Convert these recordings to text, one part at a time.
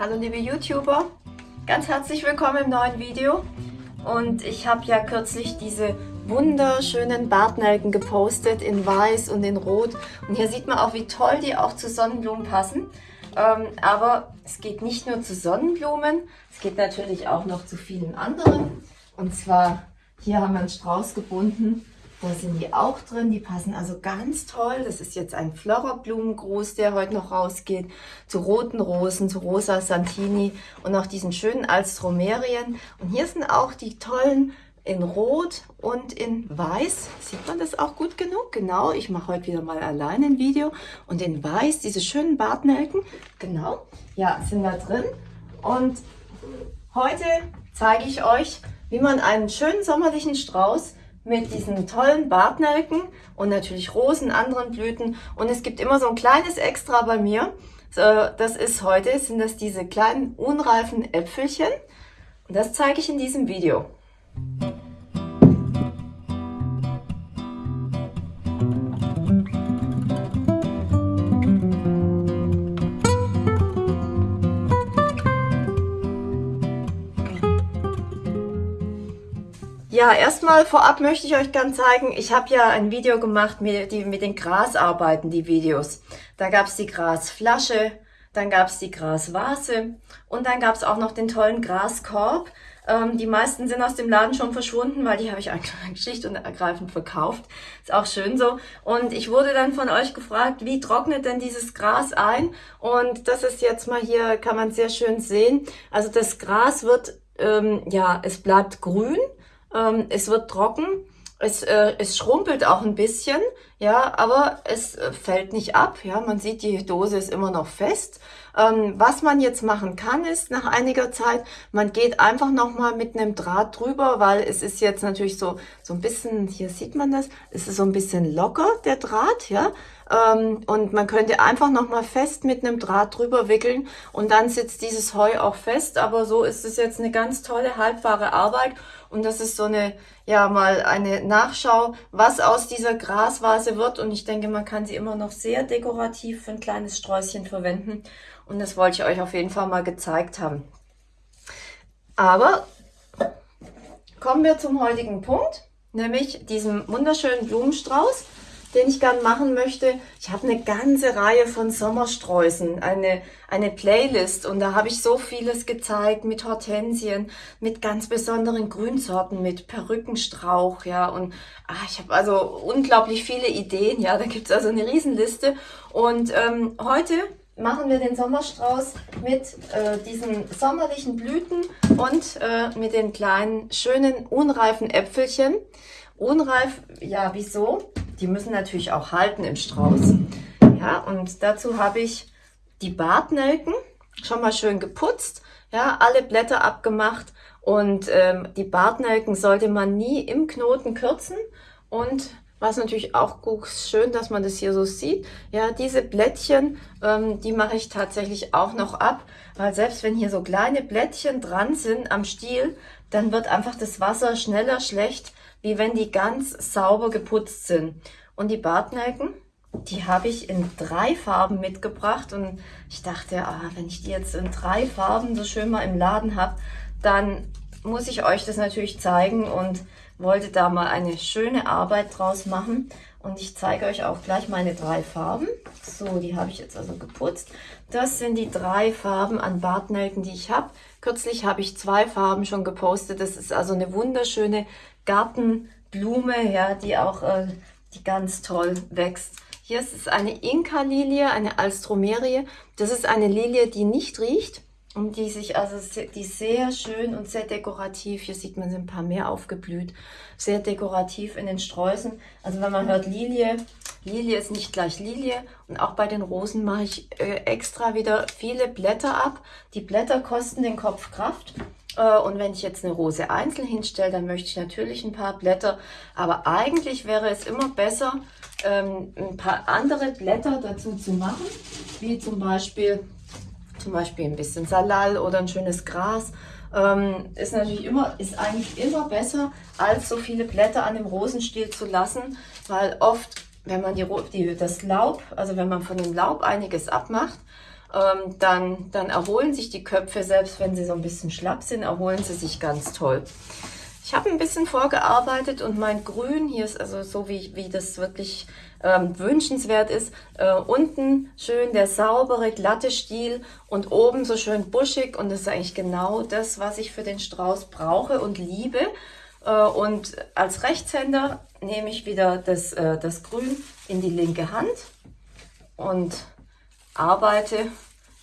Hallo liebe YouTuber, ganz herzlich willkommen im neuen Video. Und ich habe ja kürzlich diese wunderschönen Bartnelken gepostet in weiß und in rot. Und hier sieht man auch, wie toll die auch zu Sonnenblumen passen. Ähm, aber es geht nicht nur zu Sonnenblumen, es geht natürlich auch noch zu vielen anderen. Und zwar, hier haben wir einen Strauß gebunden da sind die auch drin, die passen also ganz toll. Das ist jetzt ein Flora-Blumengruß, der heute noch rausgeht. Zu roten Rosen, zu rosa Santini und auch diesen schönen Alstromerien. Und hier sind auch die tollen in Rot und in Weiß. Sieht man das auch gut genug? Genau, ich mache heute wieder mal allein ein Video. Und in Weiß, diese schönen Bartnelken, genau, ja, sind da drin. Und heute zeige ich euch, wie man einen schönen sommerlichen Strauß mit diesen tollen Bartnelken und natürlich Rosen, anderen Blüten. Und es gibt immer so ein kleines Extra bei mir. Das ist heute, sind das diese kleinen unreifen Äpfelchen. Und das zeige ich in diesem Video. Ja, erstmal vorab möchte ich euch ganz zeigen, ich habe ja ein Video gemacht mit, die, mit den Grasarbeiten, die Videos. Da gab es die Grasflasche, dann gab es die Grasvase und dann gab es auch noch den tollen Graskorb. Ähm, die meisten sind aus dem Laden schon verschwunden, weil die habe ich eigentlich schlicht und ergreifend verkauft. Ist auch schön so. Und ich wurde dann von euch gefragt, wie trocknet denn dieses Gras ein? Und das ist jetzt mal hier, kann man sehr schön sehen. Also das Gras wird, ähm, ja, es bleibt grün ähm, es wird trocken, es, äh, es schrumpelt auch ein bisschen, ja, aber es äh, fällt nicht ab. Ja, man sieht, die Dose ist immer noch fest. Ähm, was man jetzt machen kann, ist nach einiger Zeit, man geht einfach nochmal mit einem Draht drüber, weil es ist jetzt natürlich so, so ein bisschen, hier sieht man das, es ist so ein bisschen locker, der Draht, ja. Ähm, und man könnte einfach nochmal fest mit einem Draht drüber wickeln und dann sitzt dieses Heu auch fest. Aber so ist es jetzt eine ganz tolle, haltbare Arbeit. Und das ist so eine, ja, mal eine Nachschau, was aus dieser Grasvase wird. Und ich denke, man kann sie immer noch sehr dekorativ für ein kleines Sträußchen verwenden. Und das wollte ich euch auf jeden Fall mal gezeigt haben. Aber kommen wir zum heutigen Punkt, nämlich diesem wunderschönen Blumenstrauß den ich gern machen möchte. Ich habe eine ganze Reihe von Sommersträußen, eine, eine Playlist und da habe ich so vieles gezeigt mit Hortensien, mit ganz besonderen Grünsorten, mit Perückenstrauch, ja und ah, ich habe also unglaublich viele Ideen, ja, da gibt es also eine Riesenliste und ähm, heute machen wir den Sommerstrauß mit äh, diesen sommerlichen Blüten und äh, mit den kleinen, schönen, unreifen Äpfelchen. Unreif, ja, wieso? Die müssen natürlich auch halten im Strauß. Ja, und dazu habe ich die Bartnelken schon mal schön geputzt, ja, alle Blätter abgemacht und ähm, die Bartnelken sollte man nie im Knoten kürzen und was natürlich auch schön, dass man das hier so sieht. Ja, diese Blättchen, ähm, die mache ich tatsächlich auch noch ab, weil selbst wenn hier so kleine Blättchen dran sind am Stiel, dann wird einfach das Wasser schneller schlecht, wie wenn die ganz sauber geputzt sind. Und die Bartnelken, die habe ich in drei Farben mitgebracht und ich dachte, ah, wenn ich die jetzt in drei Farben so schön mal im Laden habe, dann muss ich euch das natürlich zeigen und wollte da mal eine schöne Arbeit draus machen. Und ich zeige euch auch gleich meine drei Farben. So, die habe ich jetzt also geputzt. Das sind die drei Farben an Bartnelken, die ich habe. Kürzlich habe ich zwei Farben schon gepostet. Das ist also eine wunderschöne Gartenblume, ja, die auch äh, die ganz toll wächst. Hier ist es eine Inka-Lilie, eine Alstromerie. Das ist eine Lilie, die nicht riecht und die sich also die sehr schön und sehr dekorativ, hier sieht man sie ein paar mehr aufgeblüht, sehr dekorativ in den Sträußen. Also wenn man hört Lilie, Lilie ist nicht gleich Lilie und auch bei den Rosen mache ich äh, extra wieder viele Blätter ab. Die Blätter kosten den Kopf Kraft und wenn ich jetzt eine Rose einzeln hinstelle, dann möchte ich natürlich ein paar Blätter. Aber eigentlich wäre es immer besser, ähm, ein paar andere Blätter dazu zu machen, wie zum Beispiel, zum Beispiel ein bisschen Salal oder ein schönes Gras. Ähm, ist natürlich immer, ist eigentlich immer besser, als so viele Blätter an dem Rosenstiel zu lassen, weil oft, wenn man die, die, das Laub, also wenn man von dem Laub einiges abmacht, ähm, dann, dann erholen sich die Köpfe, selbst wenn sie so ein bisschen schlapp sind, erholen sie sich ganz toll. Ich habe ein bisschen vorgearbeitet und mein Grün, hier ist also so, wie, wie das wirklich ähm, wünschenswert ist, äh, unten schön der saubere, glatte Stiel und oben so schön buschig und das ist eigentlich genau das, was ich für den Strauß brauche und liebe. Äh, und als Rechtshänder nehme ich wieder das, äh, das Grün in die linke Hand und arbeite,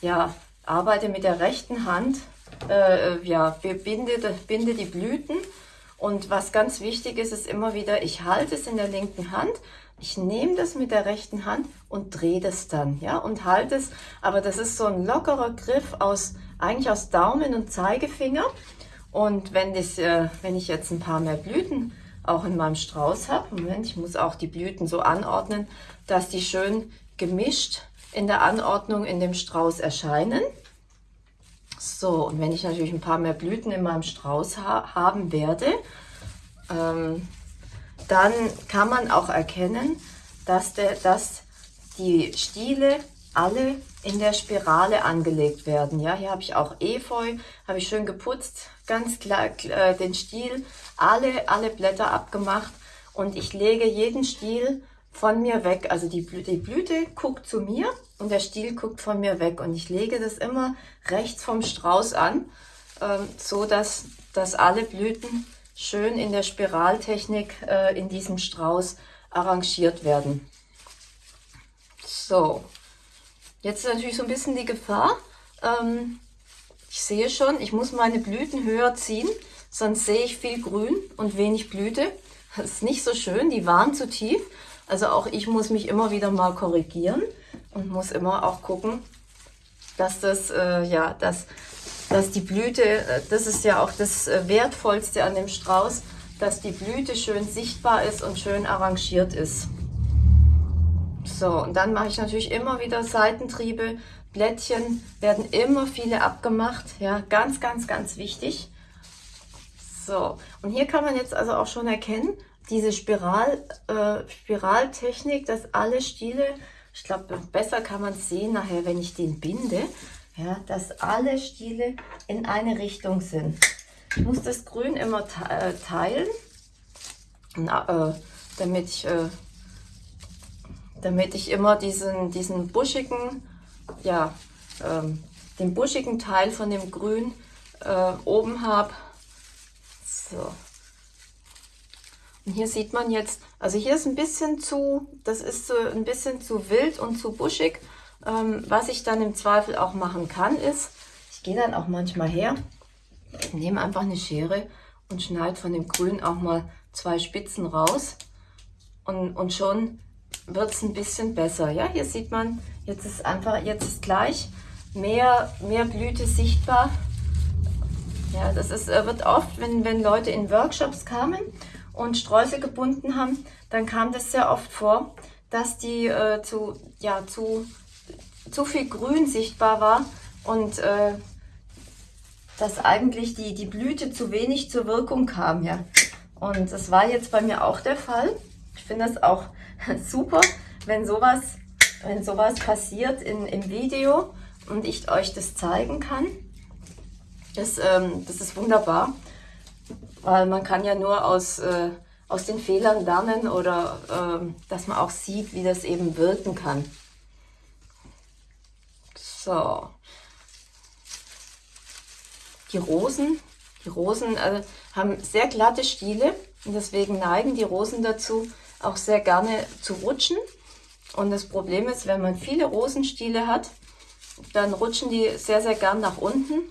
ja, arbeite mit der rechten Hand, äh, ja, binde, binde die Blüten und was ganz wichtig ist, ist immer wieder, ich halte es in der linken Hand, ich nehme das mit der rechten Hand und drehe das dann, ja, und halte es, aber das ist so ein lockerer Griff aus, eigentlich aus Daumen und Zeigefinger. Und wenn, das, äh, wenn ich jetzt ein paar mehr Blüten auch in meinem Strauß habe, Moment, ich muss auch die Blüten so anordnen, dass die schön gemischt in der Anordnung in dem Strauß erscheinen. So, und wenn ich natürlich ein paar mehr Blüten in meinem Strauß ha haben werde, ähm, dann kann man auch erkennen, dass, der, dass die Stiele alle in der Spirale angelegt werden. Ja, hier habe ich auch Efeu, habe ich schön geputzt, ganz klar äh, den Stiel, alle, alle Blätter abgemacht und ich lege jeden Stiel von mir weg. Also die, die Blüte guckt zu mir und der Stiel guckt von mir weg. Und ich lege das immer rechts vom Strauß an, ähm, so dass, dass alle Blüten schön in der Spiraltechnik äh, in diesem Strauß arrangiert werden. So, jetzt ist natürlich so ein bisschen die Gefahr. Ähm, ich sehe schon, ich muss meine Blüten höher ziehen, sonst sehe ich viel Grün und wenig Blüte. Das ist nicht so schön, die waren zu tief. Also auch ich muss mich immer wieder mal korrigieren und muss immer auch gucken, dass das, äh, ja, dass, dass die Blüte, äh, das ist ja auch das äh, Wertvollste an dem Strauß, dass die Blüte schön sichtbar ist und schön arrangiert ist. So, und dann mache ich natürlich immer wieder Seitentriebe. Blättchen werden immer viele abgemacht. Ja, ganz, ganz, ganz wichtig. So, und hier kann man jetzt also auch schon erkennen, diese Spiral, äh, Spiraltechnik, dass alle Stiele, ich glaube, besser kann man es sehen nachher, wenn ich den binde, ja, dass alle Stiele in eine Richtung sind. Ich muss das Grün immer äh, teilen, na, äh, damit, ich, äh, damit ich immer diesen, diesen buschigen, ja, ähm, den buschigen Teil von dem Grün äh, oben habe. So, hier sieht man jetzt, also hier ist ein bisschen zu, das ist so ein bisschen zu wild und zu buschig. Ähm, was ich dann im Zweifel auch machen kann, ist, ich gehe dann auch manchmal her, nehme einfach eine Schere und schneide von dem Grün auch mal zwei Spitzen raus. Und, und schon wird es ein bisschen besser. Ja, hier sieht man, jetzt ist einfach, jetzt ist gleich mehr, mehr Blüte sichtbar. Ja, das ist, äh, wird oft, wenn, wenn Leute in Workshops kamen und Sträuße gebunden haben, dann kam das sehr oft vor, dass die äh, zu, ja, zu, zu viel Grün sichtbar war und äh, dass eigentlich die, die Blüte zu wenig zur Wirkung kam. Ja. Und das war jetzt bei mir auch der Fall. Ich finde das auch super, wenn sowas, wenn sowas passiert in, im Video und ich euch das zeigen kann. Das, ähm, das ist wunderbar weil man kann ja nur aus, äh, aus den Fehlern lernen oder äh, dass man auch sieht, wie das eben wirken kann. So. Die Rosen, die Rosen äh, haben sehr glatte Stiele und deswegen neigen die Rosen dazu, auch sehr gerne zu rutschen. Und das Problem ist, wenn man viele Rosenstiele hat, dann rutschen die sehr, sehr gern nach unten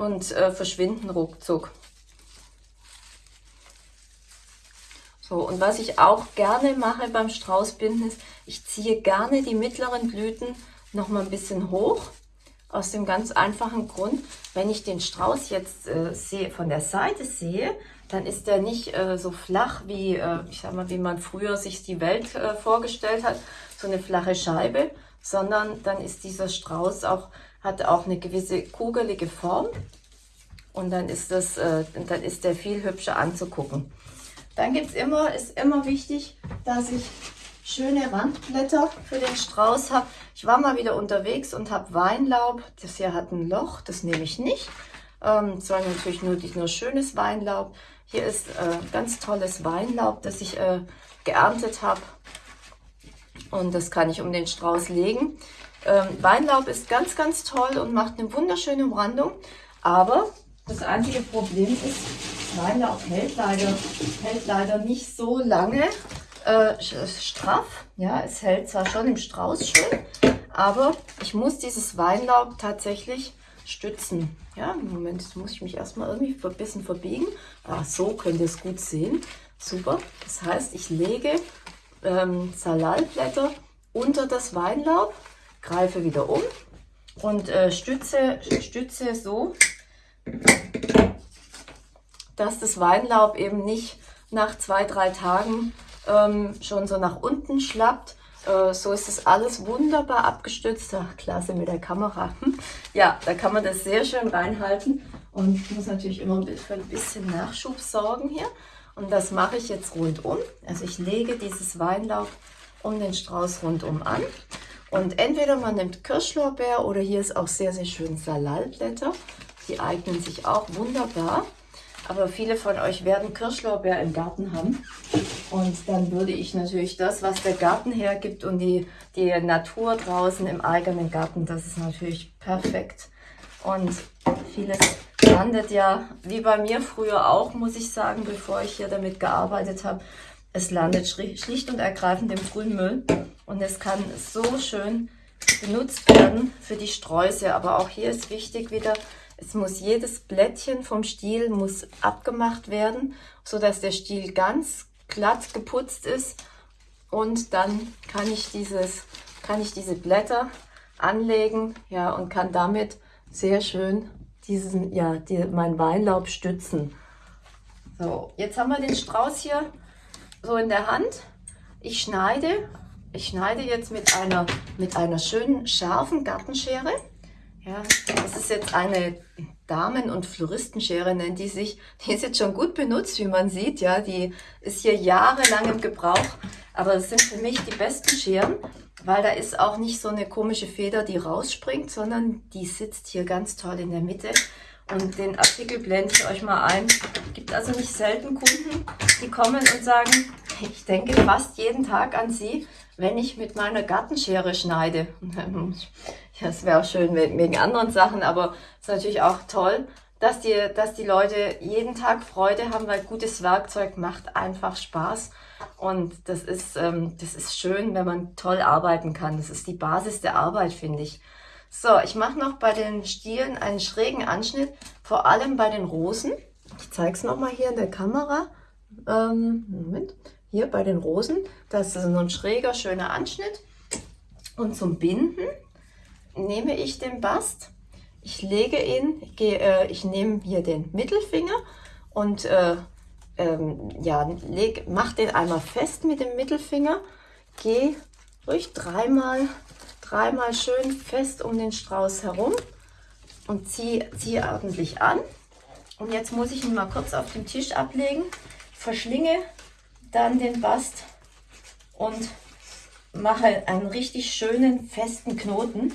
und äh, verschwinden ruckzuck. So, und was ich auch gerne mache beim Straußbinden ist, ich ziehe gerne die mittleren Blüten noch mal ein bisschen hoch. Aus dem ganz einfachen Grund, wenn ich den Strauß jetzt äh, sehe, von der Seite sehe, dann ist der nicht äh, so flach wie, äh, ich sag mal, wie man früher sich die Welt äh, vorgestellt hat, so eine flache Scheibe, sondern dann ist dieser Strauß auch hat auch eine gewisse kugelige Form und dann ist, das, äh, dann ist der viel hübscher anzugucken. Dann gibt es immer, ist immer wichtig, dass ich schöne Randblätter für den Strauß habe. Ich war mal wieder unterwegs und habe Weinlaub. Das hier hat ein Loch, das nehme ich nicht. Ähm, war natürlich nur, nur schönes Weinlaub. Hier ist äh, ganz tolles Weinlaub, das ich äh, geerntet habe. Und das kann ich um den Strauß legen. Ähm, Weinlaub ist ganz, ganz toll und macht eine wunderschöne Umrandung. Aber das einzige Problem ist, Weinlaub hält leider, hält leider nicht so lange äh, straff. Ja, es hält zwar schon im Strauß schön, aber ich muss dieses Weinlaub tatsächlich stützen. Ja, im Moment muss ich mich erstmal irgendwie ein bisschen verbiegen. Ah, so könnt ihr es gut sehen. Super. Das heißt, ich lege ähm, Salalblätter unter das Weinlaub, greife wieder um und äh, stütze, stütze so, dass das Weinlaub eben nicht nach zwei, drei Tagen ähm, schon so nach unten schlappt. Äh, so ist das alles wunderbar abgestützt. Ach, klasse mit der Kamera. ja, da kann man das sehr schön reinhalten. Und muss natürlich immer für ein bisschen Nachschub sorgen hier. Und das mache ich jetzt rundum. Also ich lege dieses Weinlaub um den Strauß rundum an. Und entweder man nimmt Kirschlorbeer oder hier ist auch sehr, sehr schön Salalblätter. Die eignen sich auch wunderbar. Aber viele von euch werden Kirschlorbeer im Garten haben. Und dann würde ich natürlich das, was der Garten hergibt und die, die Natur draußen im eigenen Garten, das ist natürlich perfekt. Und vieles landet ja, wie bei mir früher auch, muss ich sagen, bevor ich hier damit gearbeitet habe, es landet schlicht und ergreifend im Grünmüll. Und es kann so schön benutzt werden für die Sträuße. Aber auch hier ist wichtig wieder, es muss jedes Blättchen vom Stiel muss abgemacht werden, so dass der Stiel ganz glatt geputzt ist. Und dann kann ich dieses, kann ich diese Blätter anlegen, ja, und kann damit sehr schön diesen, ja, die, mein Weinlaub stützen. So, jetzt haben wir den Strauß hier so in der Hand. Ich schneide, ich schneide jetzt mit einer, mit einer schönen scharfen Gartenschere. Ja, das ist jetzt eine Damen- und Floristenschere, nennt die sich. Die ist jetzt schon gut benutzt, wie man sieht. Ja, die ist hier jahrelang im Gebrauch. Aber das sind für mich die besten Scheren, weil da ist auch nicht so eine komische Feder, die rausspringt, sondern die sitzt hier ganz toll in der Mitte. Und den Artikel blende ich euch mal ein. Es gibt also nicht selten Kunden, die kommen und sagen, ich denke fast jeden Tag an sie, wenn ich mit meiner Gartenschere schneide. Ja, es wäre auch schön wegen anderen Sachen, aber es ist natürlich auch toll, dass die, dass die Leute jeden Tag Freude haben, weil gutes Werkzeug macht einfach Spaß. Und das ist, ähm, das ist schön, wenn man toll arbeiten kann. Das ist die Basis der Arbeit, finde ich. So, ich mache noch bei den Stielen einen schrägen Anschnitt, vor allem bei den Rosen. Ich zeige es nochmal hier in der Kamera. Ähm, Moment. Hier bei den Rosen, das ist so ein schräger, schöner Anschnitt. Und zum Binden nehme ich den Bast. Ich lege ihn, gehe, äh, ich nehme hier den Mittelfinger und äh, ähm, ja, leg, mach den einmal fest mit dem Mittelfinger. Gehe ruhig dreimal, dreimal schön fest um den Strauß herum und ziehe zieh ordentlich an. Und jetzt muss ich ihn mal kurz auf den Tisch ablegen, verschlinge dann den Bast und mache einen richtig schönen festen Knoten.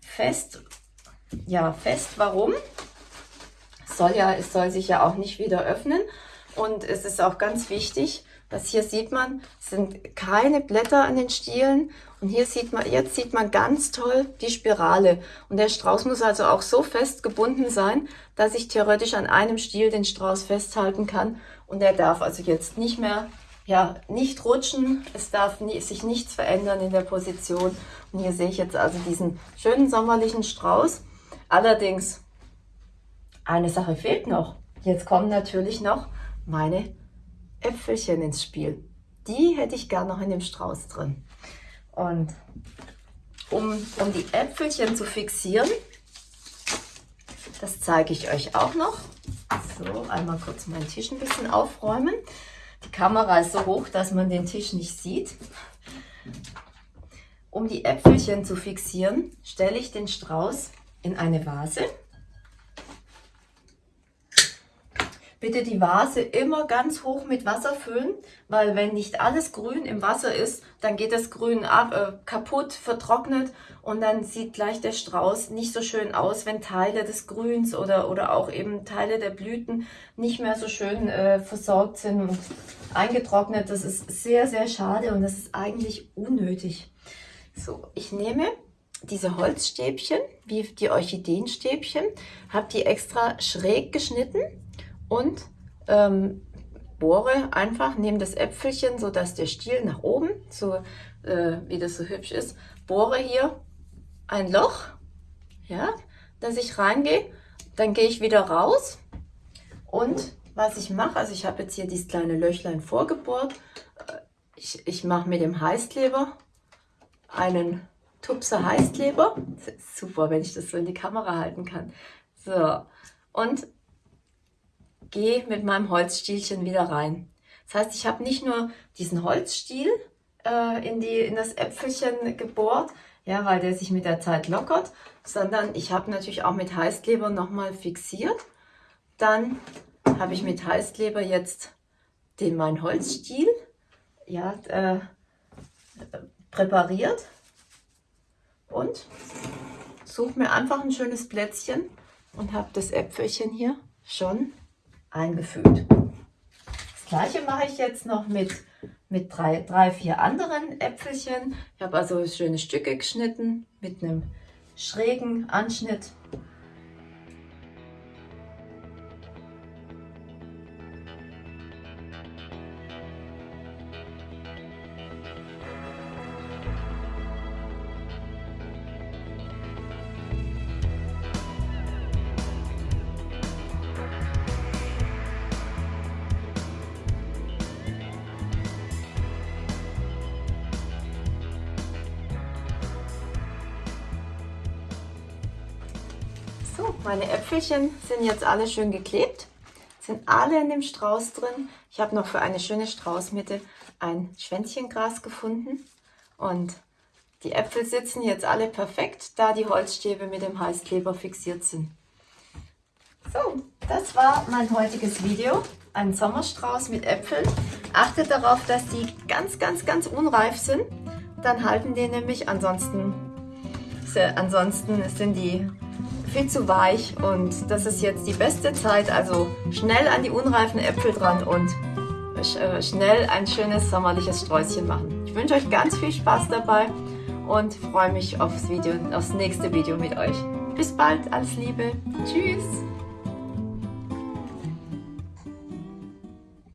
Fest, ja fest, warum? soll ja, es soll sich ja auch nicht wieder öffnen und es ist auch ganz wichtig, dass hier sieht man, sind keine Blätter an den Stielen und hier sieht man, jetzt sieht man ganz toll die Spirale und der Strauß muss also auch so fest gebunden sein, dass ich theoretisch an einem Stiel den Strauß festhalten kann und er darf also jetzt nicht mehr, ja, nicht rutschen. Es darf nie, sich nichts verändern in der Position. Und hier sehe ich jetzt also diesen schönen sommerlichen Strauß. Allerdings, eine Sache fehlt noch. Jetzt kommen natürlich noch meine Äpfelchen ins Spiel. Die hätte ich gern noch in dem Strauß drin. Und um, um die Äpfelchen zu fixieren, das zeige ich euch auch noch. So, einmal kurz meinen Tisch ein bisschen aufräumen. Die Kamera ist so hoch, dass man den Tisch nicht sieht. Um die Äpfelchen zu fixieren, stelle ich den Strauß in eine Vase. Bitte die Vase immer ganz hoch mit Wasser füllen, weil wenn nicht alles grün im Wasser ist, dann geht das Grün ab, äh, kaputt, vertrocknet und dann sieht gleich der Strauß nicht so schön aus, wenn Teile des Grüns oder, oder auch eben Teile der Blüten nicht mehr so schön äh, versorgt sind und eingetrocknet. Das ist sehr, sehr schade und das ist eigentlich unnötig. So, ich nehme diese Holzstäbchen, wie die Orchideenstäbchen, habe die extra schräg geschnitten und ähm, bohre einfach, nehme das Äpfelchen, so dass der Stiel nach oben, so äh, wie das so hübsch ist, bohre hier ein Loch, ja, dass ich reingehe, dann gehe ich wieder raus. Und was ich mache, also ich habe jetzt hier dieses kleine Löchlein vorgebohrt, äh, ich, ich mache mit dem Heißkleber einen Tupser Heißkleber, super, wenn ich das so in die Kamera halten kann, so, und gehe mit meinem Holzstielchen wieder rein. Das heißt, ich habe nicht nur diesen Holzstiel äh, in, die, in das Äpfelchen gebohrt, ja, weil der sich mit der Zeit lockert, sondern ich habe natürlich auch mit Heißkleber nochmal fixiert. Dann habe ich mit Heißkleber jetzt den mein Holzstiel ja, äh, präpariert und suche mir einfach ein schönes Plätzchen und habe das Äpfelchen hier schon eingefügt. Das gleiche mache ich jetzt noch mit, mit drei, drei, vier anderen Äpfelchen. Ich habe also schöne Stücke geschnitten mit einem schrägen Anschnitt meine Äpfelchen sind jetzt alle schön geklebt, sind alle in dem Strauß drin. Ich habe noch für eine schöne Straußmitte ein Schwänzchengras gefunden und die Äpfel sitzen jetzt alle perfekt, da die Holzstäbe mit dem Heißkleber fixiert sind. So, das war mein heutiges Video. Ein Sommerstrauß mit Äpfeln. Achtet darauf, dass die ganz, ganz, ganz unreif sind. Dann halten die nämlich, ansonsten, ansonsten sind die viel zu weich und das ist jetzt die beste Zeit, also schnell an die unreifen Äpfel dran und äh, schnell ein schönes sommerliches Sträußchen machen. Ich wünsche euch ganz viel Spaß dabei und freue mich aufs Video, aufs nächste Video mit euch. Bis bald, alles Liebe, tschüss!